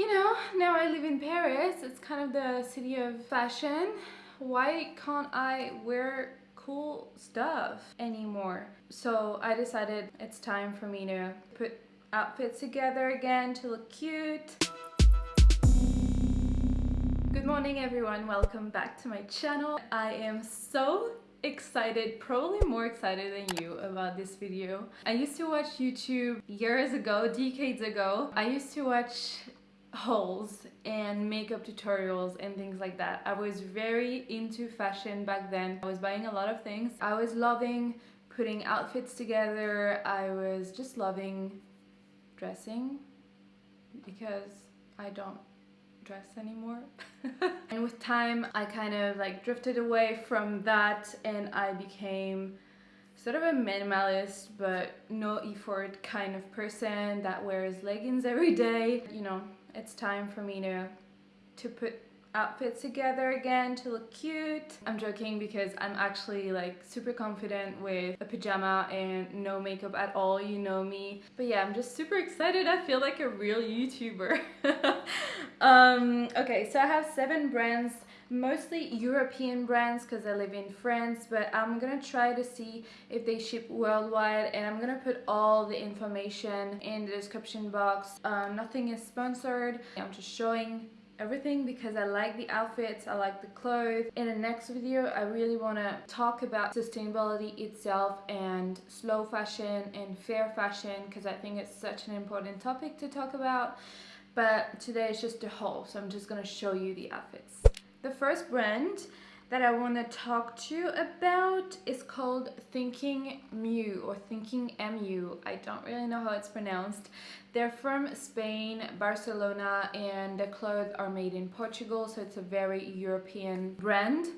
you know, now I live in Paris. It's kind of the city of fashion. Why can't I wear cool stuff anymore? So I decided it's time for me to put outfits together again to look cute. Good morning everyone, welcome back to my channel. I am so excited, probably more excited than you about this video. I used to watch YouTube years ago, decades ago. I used to watch hauls and makeup tutorials and things like that. I was very into fashion back then. I was buying a lot of things. I was loving putting outfits together. I was just loving dressing because I don't dress anymore. and with time, I kind of like drifted away from that and I became sort of a minimalist but no effort kind of person that wears leggings every day. You know, it's time for me to to put outfits together again to look cute. I'm joking because I'm actually like super confident with a pajama and no makeup at all, you know me. But yeah, I'm just super excited. I feel like a real YouTuber. um, okay, so I have seven brands mostly European brands because I live in France but I'm gonna try to see if they ship worldwide and I'm gonna put all the information in the description box um, nothing is sponsored I'm just showing everything because I like the outfits, I like the clothes. In the next video, I really want to talk about sustainability itself and slow fashion and fair fashion because I think it's such an important topic to talk about. But today is just a haul, so I'm just going to show you the outfits. The first brand that I want to talk to you about is called Thinking Mu or Thinking MU. I don't really know how it's pronounced. They're from Spain, Barcelona, and the clothes are made in Portugal, so it's a very European brand.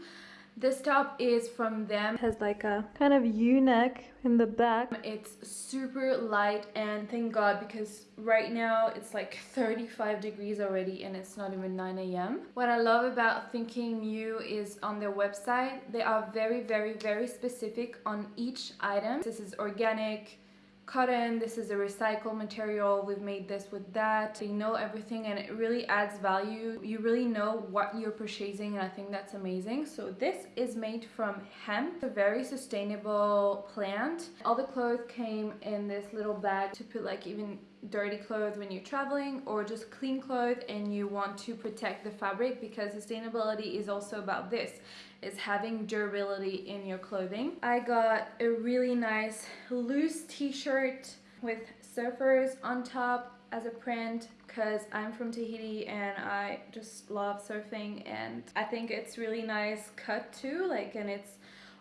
This top is from them. It has like a kind of u-neck in the back. It's super light and thank god because right now it's like 35 degrees already and it's not even 9 a.m. What I love about Thinking Mu is on their website they are very very very specific on each item. This is organic, cotton this is a recycled material we've made this with that. They know everything and it really adds value. You really know what you're purchasing and i think that's amazing. So this is made from hemp a very sustainable plant. All the clothes came in this little bag to put like even dirty clothes when you're traveling or just clean clothes and you want to protect the fabric because sustainability is also about this is having durability in your clothing. I got a really nice loose t-shirt with surfers on top as a print because I'm from Tahiti and I just love surfing and I think it's really nice cut too like and it's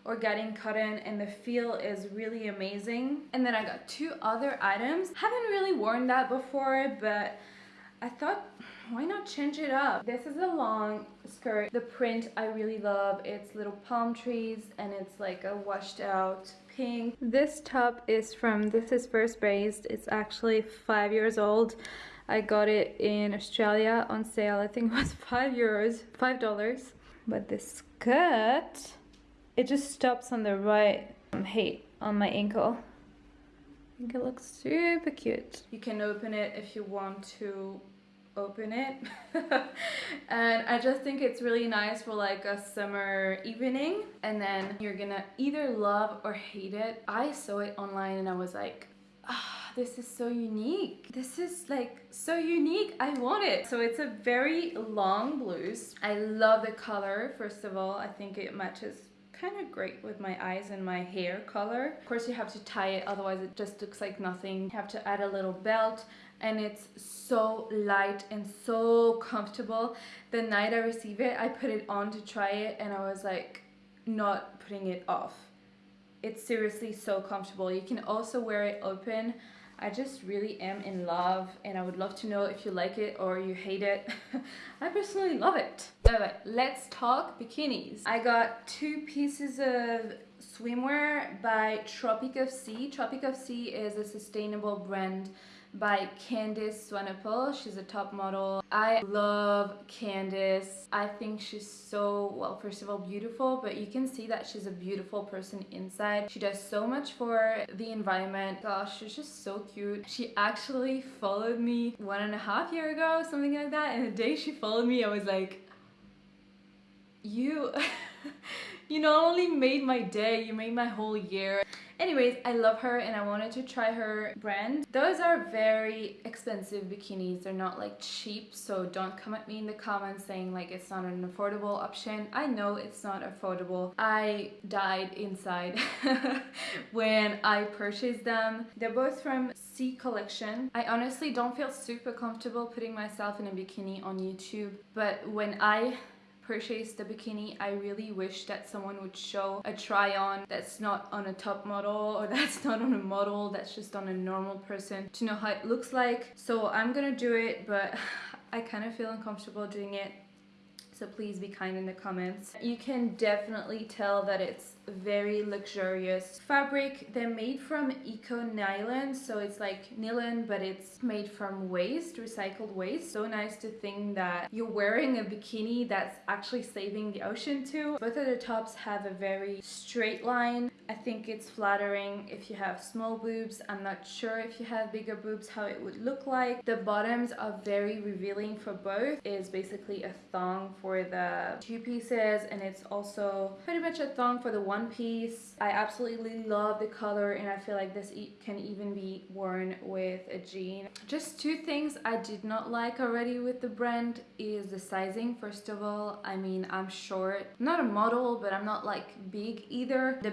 organic cotton and the feel is really amazing. And then I got two other items. Haven't really worn that before but I thought why not change it up? This is a long skirt. The print I really love. It's little palm trees and it's like a washed out pink. This top is from this is first based. It's actually five years old. I got it in Australia on sale. I think it was five euros five dollars. But this skirt it just stops on the right height on my ankle. I think it looks super cute. You can open it if you want to open it. And I just think it's really nice for like a summer evening. And then you're gonna either love or hate it. I saw it online and I was like ah this is so unique. This is like so unique. I want it. So it's a very long blouse. I love the color first of all. I think it matches kind of great with my eyes and my hair color. Of course you have to tie it otherwise it just looks like nothing. You have to add a little belt and it's so light and so comfortable. The night I received it I put it on to try it and I was like not putting it off. It's seriously so comfortable. You can also wear it open. I just really am in love and I would love to know if you like it or you hate it. I personally love it. Alright, let's talk bikinis. I got two pieces of swimwear by Tropic of C. Tropic of C is a sustainable brand by Candice Swanepoel. She's a top model. I love Candice. I think she's so, well, first of all, beautiful, but you can see that she's a beautiful person inside. She does so much for the environment. Gosh, she's just so cute. She actually followed me one and a half year ago, something like that. And the day she followed me, I was like, you... you not only made my day, you made my whole year. Anyways, I love her and I wanted to try her brand. Those are very expensive bikinis. They're not like cheap, so don't come at me in the comments saying like it's not an affordable option. I know it's not affordable. I died inside when I purchased them. They're both from C Collection. I honestly don't feel super comfortable putting myself in a bikini on YouTube, but when I purchased the bikini I really wish that someone would show a try on that's not on a top model or that's not on a model that's just on a normal person to know how it looks like. So I'm gonna do it but I kind of feel uncomfortable doing it so please be kind in the comments. You can definitely tell that it's very luxurious fabric. They're made from eco nylon, so it's like nylon, but it's made from waste, recycled waste. So nice to think that you're wearing a bikini that's actually saving the ocean too. Both of the tops have a very straight line. I think it's flattering if you have small boobs. I'm not sure if you have bigger boobs how it would look like. The bottoms are very revealing for both. It's basically a thong for the two pieces and it's also pretty much a thong for the one piece. I absolutely love the color and I feel like this can even be worn with a jean. Just two things I did not like already with the brand is the sizing. First of all, I mean, I'm short. I'm not a model, but I'm not like big either. The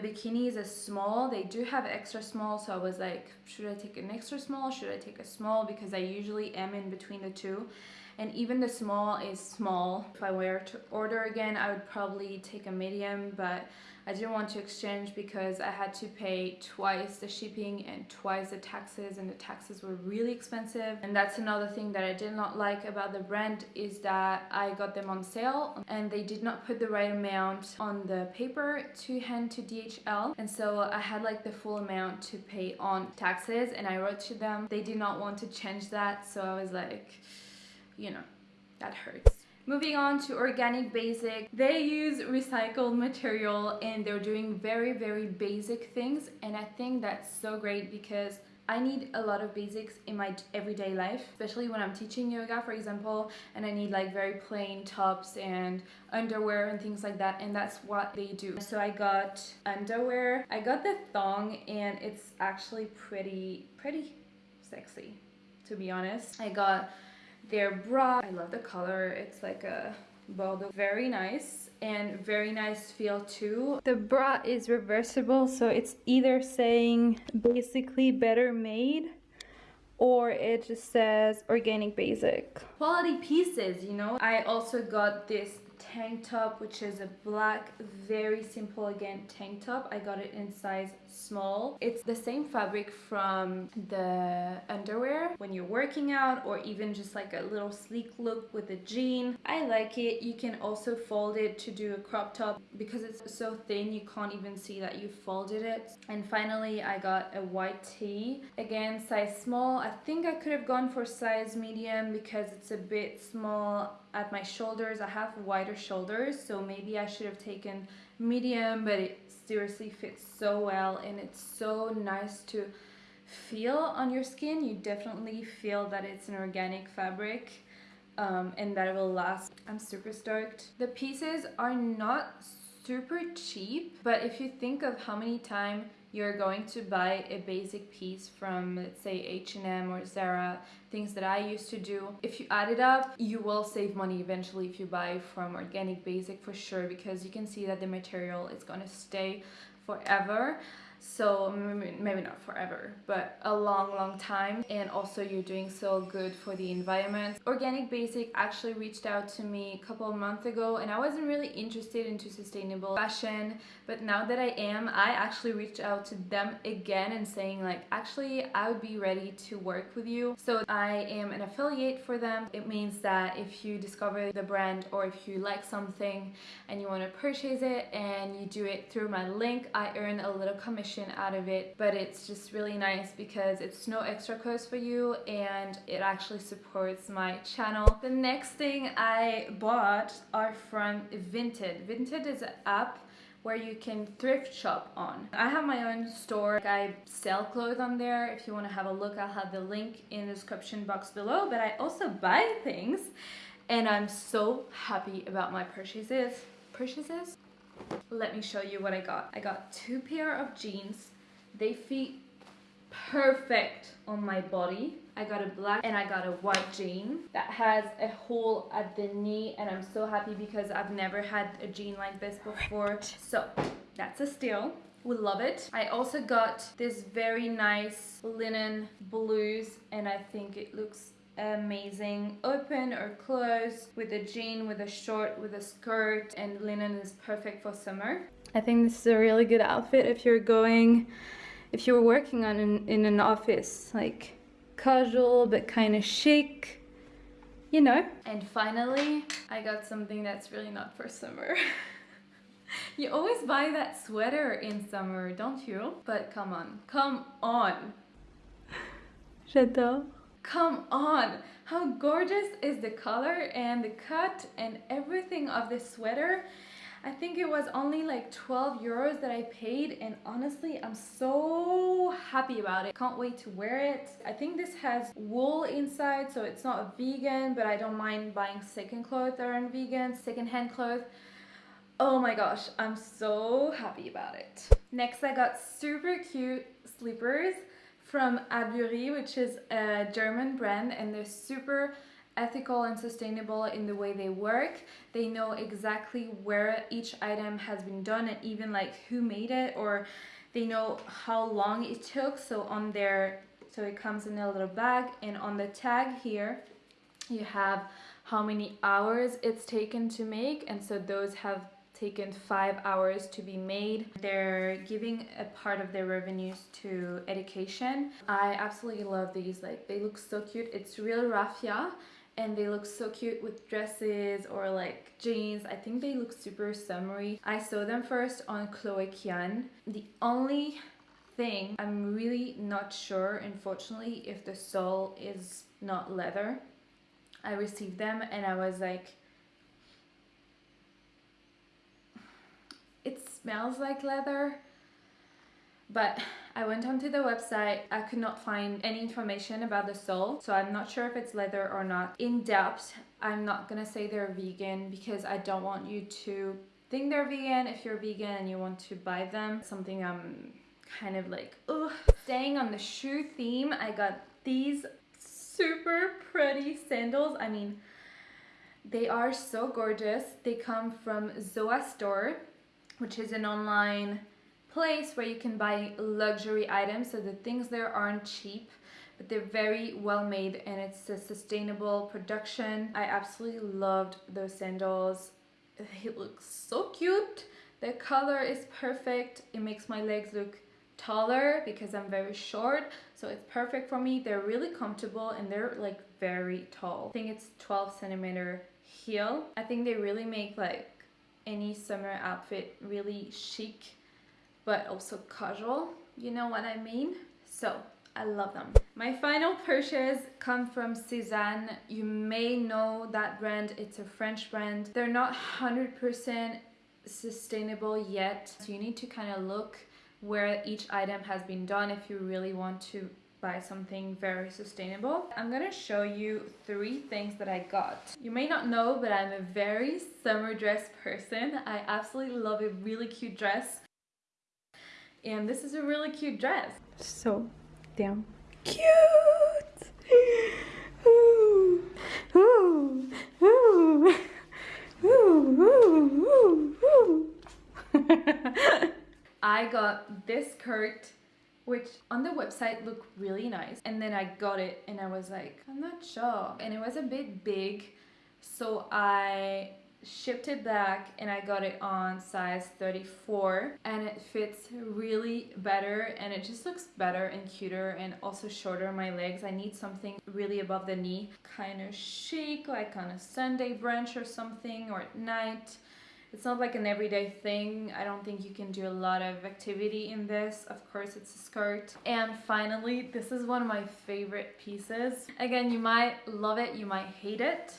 bikinis are small. They do have extra small, so I was like, should I take an extra small? Should I take a small? Because I usually am in between the two and even the small is small. If I were to order again, I would probably take a medium, but I didn't want to exchange because I had to pay twice the shipping and twice the taxes and the taxes were really expensive. And that's another thing that I did not like about the brand is that I got them on sale and they did not put the right amount on the paper to hand to DHL. And so I had like the full amount to pay on taxes and I wrote to them. They did not want to change that. So I was like, you know, that hurts. Moving on to Organic Basic, they use recycled material and they're doing very, very basic things. And I think that's so great because I need a lot of basics in my everyday life, especially when I'm teaching yoga, for example, and I need like very plain tops and underwear and things like that, and that's what they do. So I got underwear, I got the thong, and it's actually pretty, pretty sexy, to be honest. I got their bra, I love the color. It's like a Bordeaux. Very nice and very nice feel too. The bra is reversible, so it's either saying basically better made or it just says organic basic. Quality pieces, you know. I also got this tank top which is a black very simple again tank top. I got it in size small. It's the same fabric from the underwear when you're working out or even just like a little sleek look with a jean. I like it. You can also fold it to do a crop top because it's so thin you can't even see that you folded it. And finally i got a white tee. Again size small. I think i could have gone for size medium because it's a bit small at my shoulders. I have wider shoulders, so maybe I should have taken medium, but it seriously fits so well and it's so nice to feel on your skin. You definitely feel that it's an organic fabric um, and that it will last. I'm super stoked. The pieces are not super cheap, but if you think of how many times you're going to buy a basic piece from let's say H&M or Zara things that I used to do. If you add it up you will save money eventually if you buy from organic basic for sure because you can see that the material is going to stay forever so maybe not forever but a long long time. And also you're doing so good for the environment. Organic basic actually reached out to me a couple months ago and i wasn't really interested into sustainable fashion. But now that i am i actually reached out to them again and saying like actually i would be ready to work with you. So i am an affiliate for them. It means that if you discover the brand or if you like something and you want to purchase it and you do it through my link i earn a little commission out of it but it's just really nice because it's no extra cost for you and it actually supports my channel the next thing I bought are from Vinted Vinted is an app where you can thrift shop on. I have my own store. I sell clothes on there. If you want to have a look, I'll have the link in the description box below. But I also buy things and I'm so happy about my purchases. Purchases? Let me show you what I got. I got two pair of jeans. They fit perfect on my body. I got a black and I got a white jean that has a hole at the knee and I'm so happy because I've never had a jean like this before. So that's a steal. We love it. I also got this very nice linen blues and I think it looks amazing. Open or closed with a jean with a short with a skirt and linen is perfect for summer. I think this is a really good outfit if you're going if you're working on an, in an office like casual but kind of chic you know? And finally i got something that's really not for summer. You always buy that sweater in summer don't you? But come on come on. J'adore Come on! How gorgeous is the color and the cut and everything of this sweater. I think it was only like 12 euros that I paid and honestly I'm so happy about it. Can't wait to wear it. I think this has wool inside so it's not vegan but I don't mind buying second clothes that aren't vegan, second hand clothes. Oh my gosh, I'm so happy about it. Next I got super cute slippers from Abury, which is a German brand and they're super ethical and sustainable in the way they work. They know exactly where each item has been done and even like who made it or they know how long it took. So on their, so it comes in a little bag and on the tag here, you have how many hours it's taken to make and so those have taken five hours to be made. They're giving a part of their revenues to education. I absolutely love these, like they look so cute. It's real raffia and they look so cute with dresses or like jeans. I think they look super summery. I saw them first on Chloe Kyan. The only thing I'm really not sure unfortunately if the sole is not leather. I received them and I was like it smells like leather but I went onto the website, I could not find any information about the sole, so I'm not sure if it's leather or not. In depth, I'm not gonna say they're vegan because I don't want you to think they're vegan if you're vegan and you want to buy them. Something I'm kind of like, ugh. Staying on the shoe theme, I got these super pretty sandals. I mean, they are so gorgeous. They come from Zoa Store which is an online place where you can buy luxury items. So the things there aren't cheap, but they're very well made and it's a sustainable production. I absolutely loved those sandals. It looks so cute. The color is perfect. It makes my legs look taller because I'm very short so it's perfect for me they're really comfortable and they're like very tall I think it's 12 centimeter heel I think they really make like any summer outfit really chic but also casual you know what I mean? So I love them. My final purchase come from Sézane you may know that brand. It's a French brand. They're not 100% sustainable yet. So you need to kind of look where each item has been done if you really want to buy something very sustainable. I'm gonna show you three things that I got. You may not know, but I'm a very summer dress person. I absolutely love a really cute dress. And this is a really cute dress. So damn cute! Ooh, ooh, ooh, ooh, ooh, ooh. I got this skirt which on the website looked really nice. And then I got it and I was like I'm not sure. And it was a bit big. So I shipped it back and I got it on size 34 and it fits really better and it just looks better and cuter and also shorter on my legs. I need something really above the knee kind of chic like on a Sunday brunch or something or at night It's not like an everyday thing. I don't think you can do a lot of activity in this. Of course, it's a skirt. And finally, this is one of my favorite pieces. Again, you might love it, you might hate it.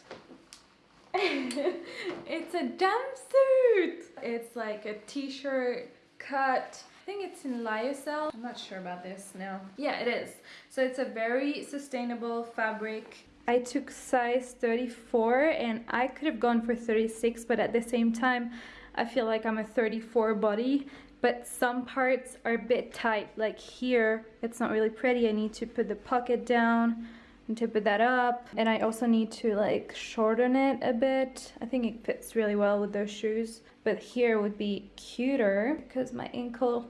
it's a jumpsuit. It's like a t-shirt cut I think it's in lyocell. I'm not sure about this now. Yeah, it is. So it's a very sustainable fabric. I took size 34 and I could have gone for 36, but at the same time, I feel like I'm a 34 body, but some parts are a bit tight. Like here, it's not really pretty. I need to put the pocket down and to put that up. And I also need to like shorten it a bit. I think it fits really well with those shoes. But here would be cuter because my ankle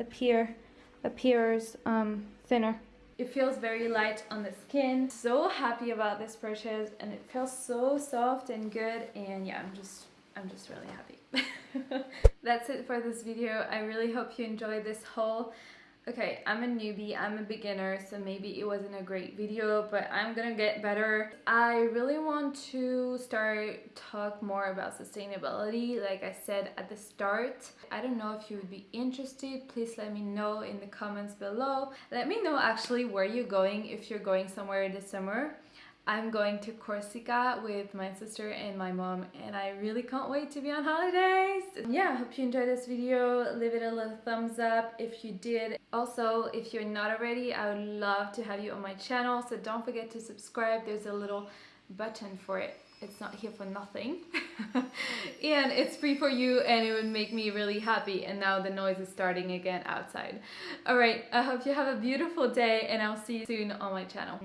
appear appears um, thinner. It feels very light on the skin. So happy about this purchase and it feels so soft and good and yeah, I'm just I'm just really happy. That's it for this video. I really hope you enjoyed this haul. Okay, I'm a newbie, I'm a beginner, so maybe it wasn't a great video, but I'm gonna get better. I really want to start talk more about sustainability, like I said at the start. I don't know if you would be interested, please let me know in the comments below. Let me know actually where you're going, if you're going somewhere this summer. I'm going to Corsica with my sister and my mom and I really can't wait to be on holidays. Yeah, I hope you enjoyed this video. Leave it a little thumbs up if you did. Also, if you're not already, I would love to have you on my channel. So don't forget to subscribe. There's a little button for it. It's not here for nothing. and it's free for you and it would make me really happy. And now the noise is starting again outside. Alright, I hope you have a beautiful day and I'll see you soon on my channel.